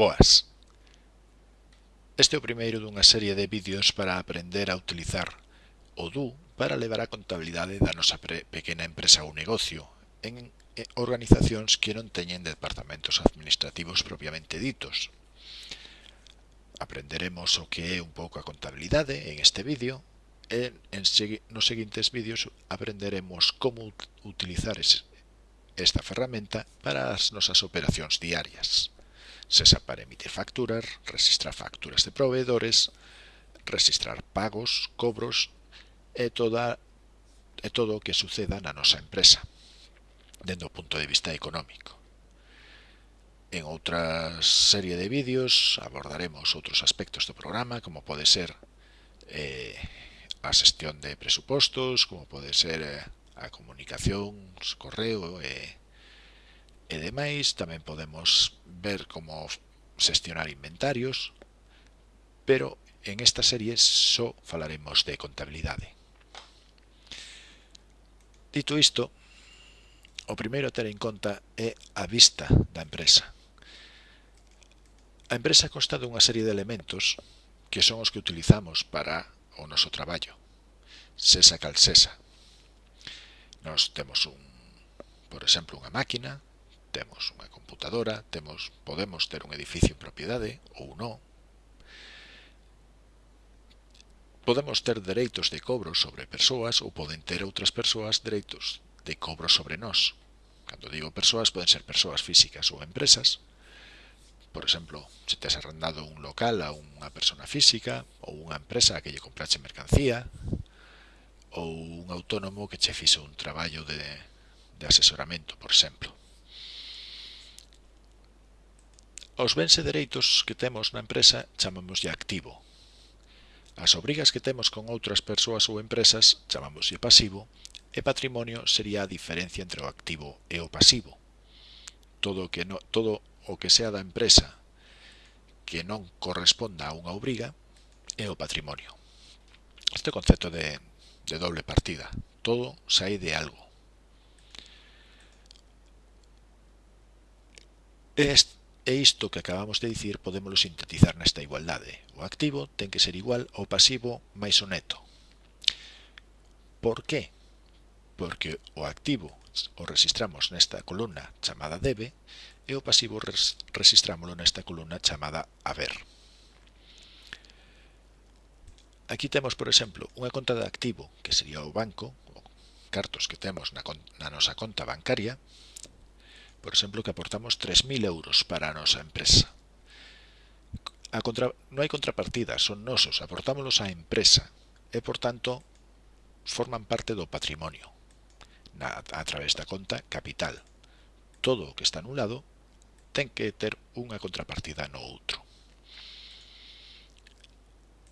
Boas! Este é o primeiro dunha serie de vídeos para aprender a utilizar o DU para levar a contabilidade da nosa pequena empresa ou negocio en organizacións que non teñen departamentos administrativos propiamente ditos. Aprenderemos o que é un pouco a contabilidade en este vídeo e en, nos seguintes vídeos aprenderemos como utilizar esta ferramenta para as nosas operacións diarias. CESA para emitir facturas, registrar facturas de proveedores, registrar pagos, cobros e, toda, e todo o que suceda na nosa empresa, dende o punto de vista económico. En outra serie de vídeos abordaremos outros aspectos do programa, como pode ser eh, a xestión de presupostos, como pode ser eh, a comunicación, correo e eh, e demais. Tamén podemos ver como xestionar inventarios, pero en esta serie só falaremos de contabilidade. Dito isto, o primeiro a ter en conta é a vista da empresa. A empresa consta dunha serie de elementos que son os que utilizamos para o noso traballo. Sesa cal sesa. Nos temos, un, por exemplo, unha máquina, temos unha computadora, temos podemos ter un edificio en propiedade ou non. Podemos ter dereitos de cobro sobre persoas ou poden ter outras persoas dereitos de cobro sobre nós. Cando digo persoas, poden ser persoas físicas ou empresas. Por exemplo, se tes arrendado un local a unha persona física ou unha empresa a que lle comprache mercancía ou un autónomo que che fixe un traballo de, de asesoramento, por exemplo. Aos bens e dereitos que temos na empresa chamámoslle activo. As obrigas que temos con outras persoas ou empresas chamámoslle pasivo e patrimonio sería a diferencia entre o activo e o pasivo. Todo o que, no, todo o que sea da empresa que non corresponda a unha obriga é o patrimonio. Este concepto de, de doble partida. Todo sai de algo. Este E isto que acabamos de dicir podémoslo sintetizar nesta igualdade. O activo ten que ser igual ao pasivo máis o neto. Por qué? Porque o activo o registramos nesta columna chamada debe e o pasivo registrámoslo nesta columna chamada haber. Aquí temos, por exemplo, unha conta de activo, que sería o banco, cartos que temos na, na nosa conta bancaria, por exemplo, que aportamos 3.000 euros para a nosa empresa. A contra... Non hai contrapartida, son nosos, aportámoslos á empresa e, por tanto, forman parte do patrimonio na... a través da conta capital. Todo o que está nun lado ten que ter unha contrapartida no outro.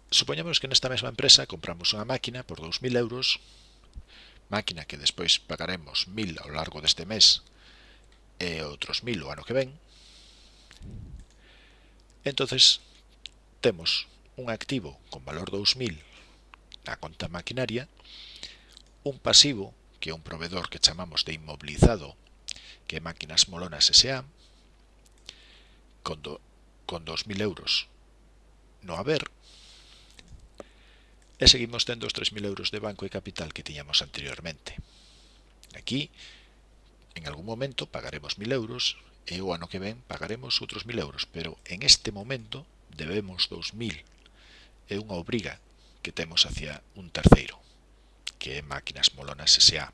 Supoñamos que nesta mesma empresa compramos unha máquina por 2.000 euros, máquina que despois pagaremos 1.000 ao largo deste mes e outros mil o ano que ven, entonces temos un activo con valor 2000 na conta maquinaria, un pasivo, que é un proveedor que chamamos de inmobilizado, que é Máquinas Molonas S.A., con, do, con 2.000 euros no haber, e seguimos tendo os 3.000 euros de banco e capital que tiñamos anteriormente. Aquí, en algún momento pagaremos 1000 euros e o ano que ven pagaremos outros 1000 euros, pero en este momento debemos 2000. É unha obriga que temos hacia un terceiro, que é Máquinas Molonas S.A.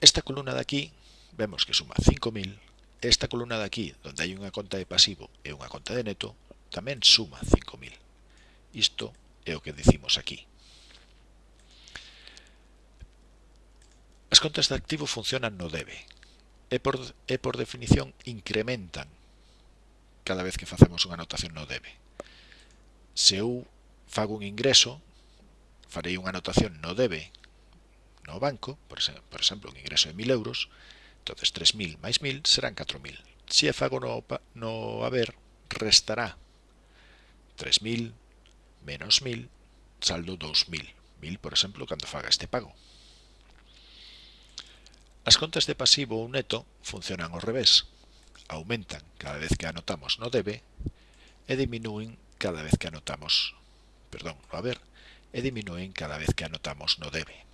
Esta columna de aquí vemos que suma 5.000. Esta columna de aquí, onde hai unha conta de pasivo e unha conta de neto, tamén suma 5.000. Isto é o que decimos aquí. As contas de activo funcionan no debe e por, e por definición incrementan cada vez que facemos unha anotación no debe. Se eu fago un ingreso, farei unha anotación no debe no banco, por exemplo, por exemplo un ingreso de 1.000 euros, entonces 3.000 máis 1.000 serán 4.000. Se a fago no, no haber, restará 3.000 menos 1.000, saldo 2.000. 1.000, por exemplo, cando faga este pago. As contas de pasivo ou neto funcionan ao revés. Aumentan cada vez que anotamos no debe e diminúen cada vez que anotamos, perdón, no haber, e diminúen cada vez que anotamos no debe.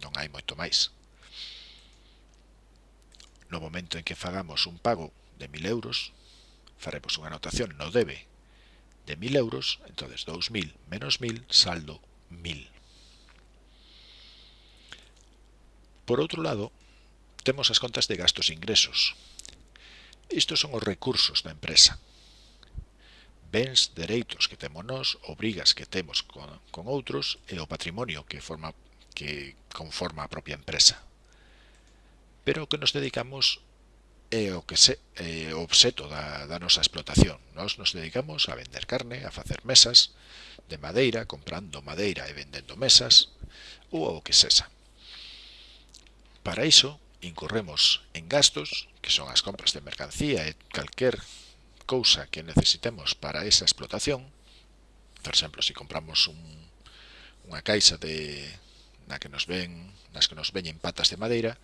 Non hai moito máis. No momento en que fagamos un pago de 1000 euros, faremos unha anotación no debe de 1000 euros, entonces 2000 menos 1000, saldo 1000. Por outro lado, Temos as contas de gastos e ingresos. Isto son os recursos da empresa. Bens, dereitos que temos nós, obrigas que temos con, con outros e o patrimonio que forma que conforma a propia empresa. Pero o que nos dedicamos é o que se, é o obxeto da, da nosa explotación. Nós nos dedicamos a vender carne, a facer mesas de madeira, comprando madeira e vendendo mesas, ou o que sexa. Para iso, incorremos en gastos, que son as compras de mercancía e calquer cousa que necesitemos para esa explotación. Por exemplo, se si compramos un, unha caixa de na que nos ven, nas que nos veñen patas de madeira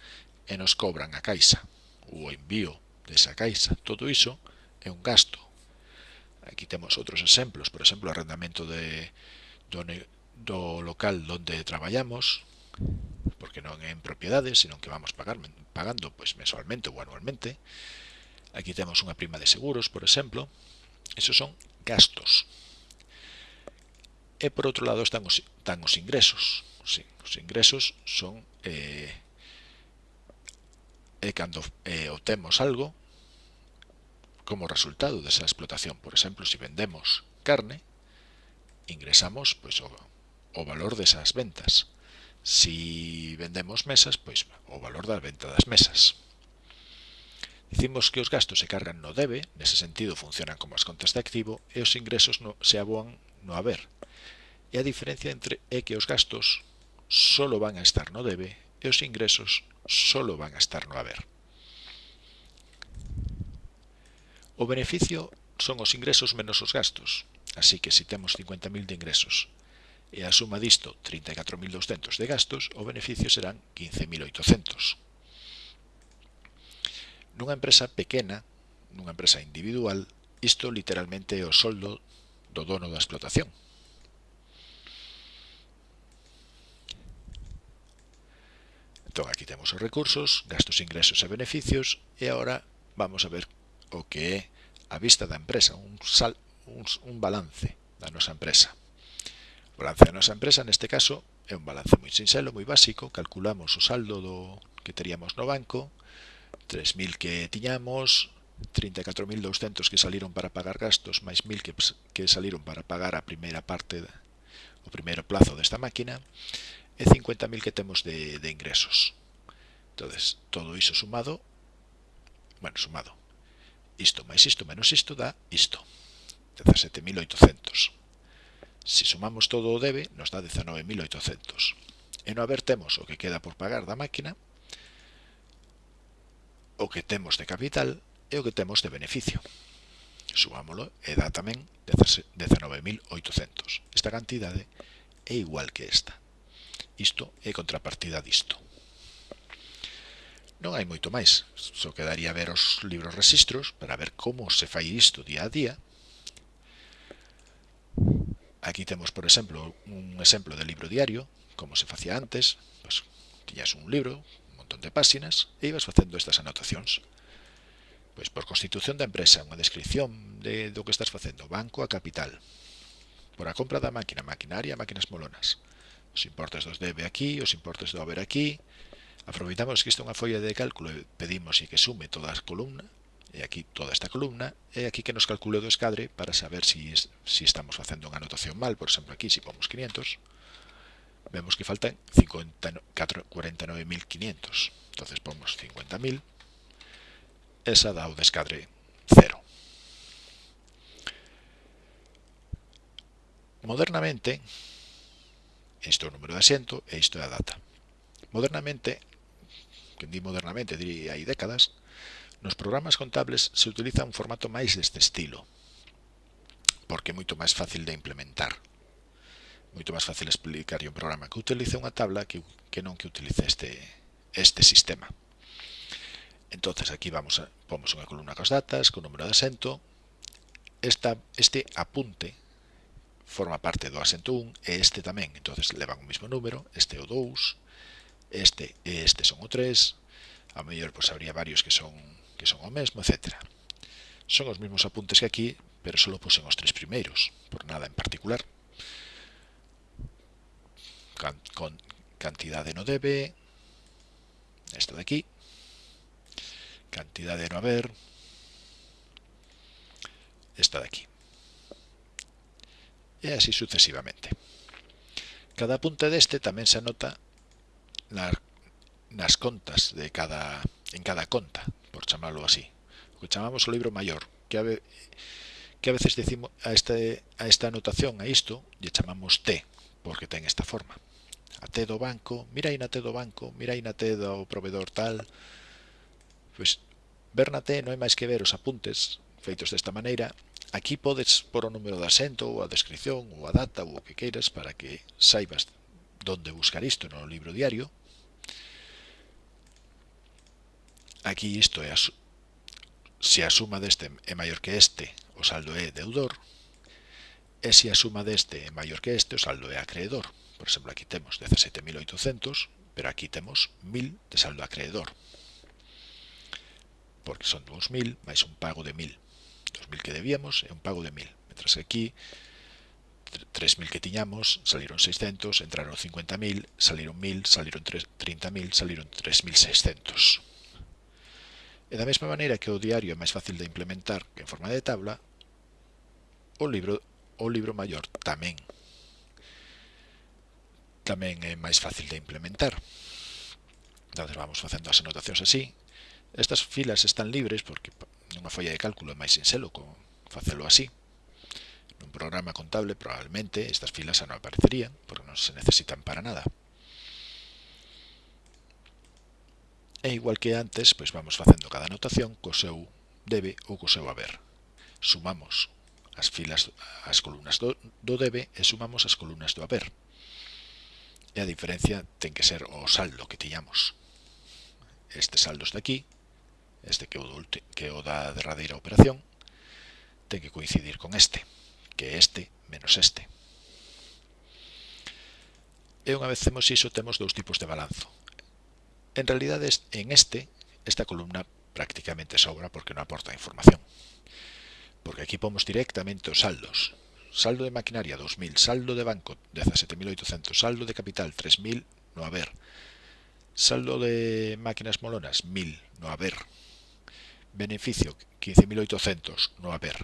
e nos cobran a caixa, o envío desa caixa, todo iso é un gasto. Aquí temos outros exemplos, por exemplo, o arrendamento de, do, do local onde traballamos, non en propiedades, senón que vamos pagar, pagando pois mensualmente ou anualmente. Aquí temos unha prima de seguros, por exemplo. Esos son gastos. E por outro lado están os, están os ingresos. Os, os ingresos son eh, e cando eh, obtemos algo como resultado desa explotación. Por exemplo, se si vendemos carne, ingresamos pois, o, o valor desas ventas. Si vendemos mesas, pois o valor da venta das mesas. Dicimos que os gastos se cargan no debe, nese sentido funcionan como as contas de activo, e os ingresos no, se aboan no haber. E a diferencia entre é que os gastos solo van a estar no debe e os ingresos solo van a estar no haber. O beneficio son os ingresos menos os gastos, así que se temos 50.000 de ingresos, e a suma disto 34.200 de gastos, o beneficio serán 15.800. Nunha empresa pequena, nunha empresa individual, isto literalmente é o soldo do dono da explotación. Entón, aquí temos os recursos, gastos, ingresos e beneficios, e agora vamos a ver o que é a vista da empresa, un, sal, un, un balance da nosa empresa. O balance da nosa empresa neste caso é un balance moi sinxelo, moi básico, calculamos o saldo do que teríamos no banco, 3.000 que tiñamos, 34.200 que saliron para pagar gastos, máis 1.000 que, que saliron para pagar a primeira parte, o primeiro plazo desta máquina, e 50.000 que temos de, de ingresos. entonces todo iso sumado, bueno, sumado, isto máis isto menos isto dá isto, 17.800. Se sumamos todo o debe, nos dá 19.800. E no haber temos o que queda por pagar da máquina, o que temos de capital e o que temos de beneficio. Sumámolo e dá tamén 19.800. Esta cantidade é igual que esta. Isto é contrapartida disto. Non hai moito máis, só quedaría ver os libros registros para ver como se fai isto día a día, Aquí temos, por exemplo, un exemplo de libro diario, como se facía antes, pues, tiñas un libro, un montón de páxinas, e ibas facendo estas anotacións. Pois por constitución da empresa, unha descripción de, do que estás facendo, banco a capital, por a compra da máquina, maquinaria, máquinas molonas, os importes dos debe aquí, os importes do haber aquí, aproveitamos que isto é unha folla de cálculo e pedimos que sume toda a columna, e aquí toda esta columna, e aquí que nos calcule o escadre para saber si, es, si estamos facendo unha anotación mal, por exemplo aquí, se si pomos 500, vemos que faltan 49.500, entonces pomos 50.000, esa dá o descadre 0. Modernamente, isto é o número de asiento e isto é a data. Modernamente, que di modernamente, diría hai décadas, Nos programas contables se utiliza un formato máis deste estilo, porque é moito máis fácil de implementar. Moito máis fácil explicar un programa que utilice unha tabla que, que non que utilice este, este sistema. Entonces aquí vamos a, pomos unha columna cos datas, co número de asento. Esta, este apunte forma parte do asento 1 e este tamén. entonces levan o mesmo número, este é o 2, este e este son o 3, a mellor pois habría varios que son que son o mesmo, etc. Son os mesmos apuntes que aquí, pero só pusen os tres primeiros, por nada en particular. Can, con cantidade no debe, esta de aquí, cantidade no haber, esta de aquí. E así sucesivamente. Cada apunte deste tamén se anota na, nas contas de cada en cada conta chamarlo así, lo que chamamos o libro maior, que a, que a veces decimos a, este, a esta anotación, a isto, lle chamamos T, porque ten esta forma. A T do banco, mira aí na T do banco, mira aí na T do proveedor tal. Pois, ver na T non é máis que ver os apuntes feitos desta maneira. Aquí podes por o número de asento, ou a descripción, ou a data, ou o que queiras, para que saibas donde buscar isto no libro diario, Aquí isto é as, se a suma deste é maior que este, o saldo é deudor, e se a suma deste é maior que este, o saldo é acreedor. Por exemplo, aquí temos 17.800, pero aquí temos 1.000 de saldo acreedor. Porque son 2.000 máis un pago de 1.000. 2.000 que debíamos é un pago de 1.000. Mentras que aquí, 3.000 que tiñamos, saliron 600, entraron 50.000, saliron 1.000, saliron 30.000, saliron 3.600. E da mesma maneira que o diario é máis fácil de implementar que en forma de tabla, o libro o libro maior tamén tamén é máis fácil de implementar. Entón, vamos facendo as anotacións así. Estas filas están libres porque nunha folla de cálculo é máis sinxelo con facelo así. Nun programa contable probablemente estas filas xa non aparecerían porque non se necesitan para nada. E igual que antes, pois vamos facendo cada anotación co seu debe ou co seu haber. Sumamos as filas as columnas do, do debe e sumamos as columnas do haber. E a diferencia ten que ser o saldo que tiñamos. Este saldo está aquí, este que o, do, que o da derradeira operación, ten que coincidir con este, que é este menos este. E unha vez temos iso, temos dous tipos de balanzo En realidad en este, esta columna prácticamente sobra porque no aporta información. Porque aquí pomos directamente os saldos. Saldo de maquinaria 2.000, saldo de banco 17.800, saldo de capital 3.000, no haber. Saldo de máquinas molonas 1.000, no haber. Beneficio 15.800, no haber.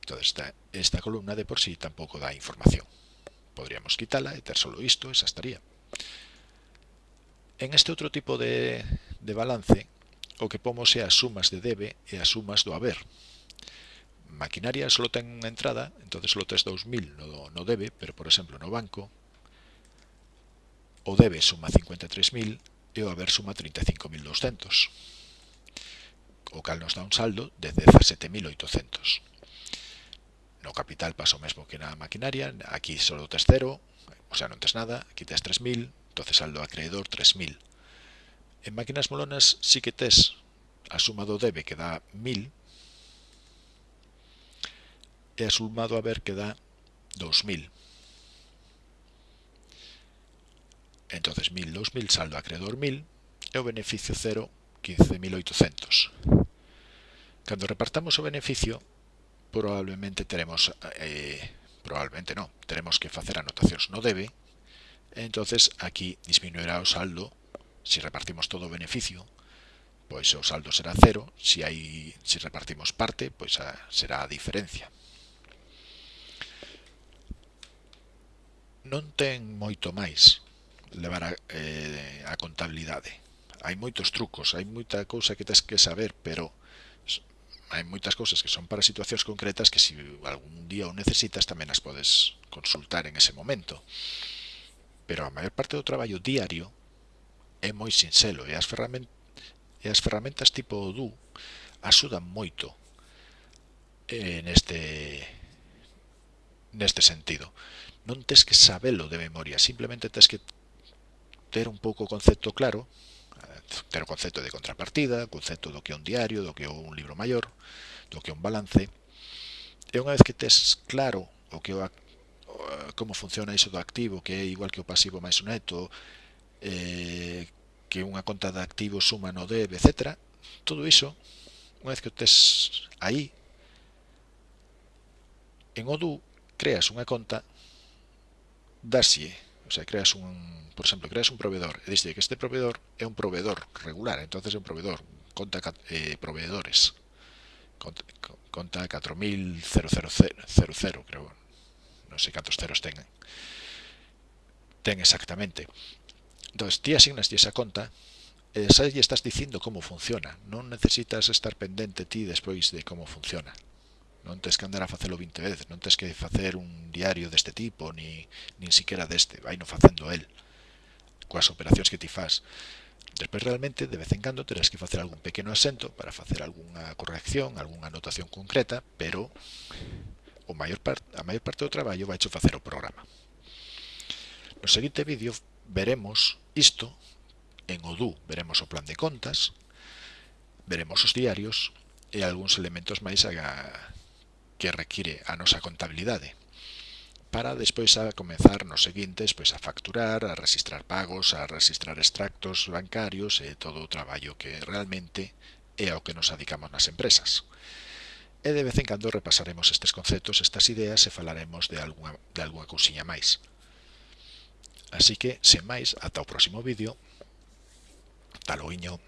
Entonces esta, esta columna de por sí tampoco da información. Podríamos quitarla y tener solo esto, esa estaría. En este outro tipo de, de balance, o que pomos é as sumas de debe e as sumas do haber. Maquinaria só ten unha entrada, entón só tes 2.000 no, no debe, pero, por exemplo, no banco, o debe suma 53.000 e o haber suma 35.200, o cal nos dá un saldo de 17.800. No capital pasa o mesmo que na maquinaria, aquí só tes 0, o sea, non tes nada, aquí tes 3.000, entonces saldo acreedor 3000. En máquinas molonas sí que tes a suma do debe que dá 1000 e a suma do haber que dá 2000. Entonces 1000, 2000, saldo acreedor 1000 e o beneficio 0, 15.800. Cando repartamos o beneficio, probablemente teremos, eh, probablemente non, teremos que facer anotacións no debe, Entonces aquí disminuirá el saldo. Si repartimos todo beneficio, pues el saldo será cero. Si, hay, si repartimos parte, pues será diferencia. Non ten moito máis levar a, eh, a contabilidade. Hai moitos trucos, hai moita cousa que tens que saber, pero hai moitas cousas que son para situacións concretas que se si algún día o necesitas tamén as podes consultar en ese momento pero a maior parte do traballo diario é moi sinxelo e as, ferramentas, e as ferramentas tipo Odoo axudan moito eh, neste neste sentido. Non tes que sabelo de memoria, simplemente tes que ter un pouco o concepto claro, ter o concepto de contrapartida, o concepto do que é un diario, do que é un libro maior, do que é un balance. E unha vez que tes claro o que é Eh, como funciona iso do activo, que é igual que o pasivo máis o neto, eh, que unha conta de activo suma no debe, etc. Todo iso, unha vez que o tes aí, en Odoo creas unha conta, daslle, o sea, creas un, por exemplo, creas un proveedor, e diste que este proveedor é un proveedor regular, entonces é un proveedor, conta eh, proveedores, conta, conta 4000 creo, non sei cantos ceros ten, ten exactamente. Entonces, ti asignas esa conta, e xa lle estás dicindo como funciona. Non necesitas estar pendente ti despois de como funciona. Non tens que andar a facelo 20 veces, non tens que facer un diario deste tipo, ni, nin siquiera deste, vai non facendo el coas operacións que ti faz. Despois realmente de vez en cando terás que facer algún pequeno asento para facer algunha corrección, algunha anotación concreta, pero o maior part, a maior parte do traballo vai facer o programa. No seguinte vídeo veremos isto en Odoo, veremos o plan de contas, veremos os diarios e algúns elementos máis a que require a nosa contabilidade para despois a comenzar nos seguintes pois a facturar, a registrar pagos, a registrar extractos bancarios e todo o traballo que realmente é ao que nos adicamos nas empresas. E de vez en cando repasaremos estes conceptos, estas ideas e falaremos de alguna, de alguna cousiña máis. Así que, sen máis, ata o próximo vídeo. Taloiño.